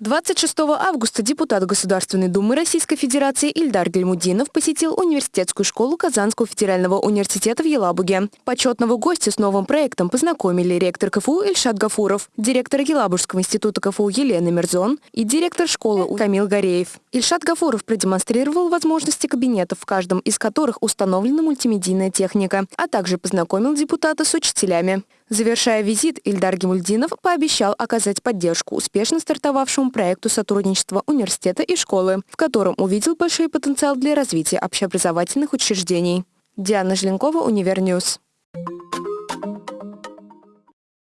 26 августа депутат Государственной Думы Российской Федерации Ильдар Гельмудинов посетил университетскую школу Казанского федерального университета в Елабуге. Почетного гостя с новым проектом познакомили ректор КФУ Ильшат Гафуров, директор Елабужского института КФУ Елена Мерзон и директор школы Камил Гореев. Ильшат Гафуров продемонстрировал возможности кабинетов, в каждом из которых установлена мультимедийная техника, а также познакомил депутата с учителями. Завершая визит, Ильдар Гимульдинов пообещал оказать поддержку успешно стартовавшему проекту сотрудничества университета и школы, в котором увидел большой потенциал для развития общеобразовательных учреждений. Диана Желенкова, Univer News.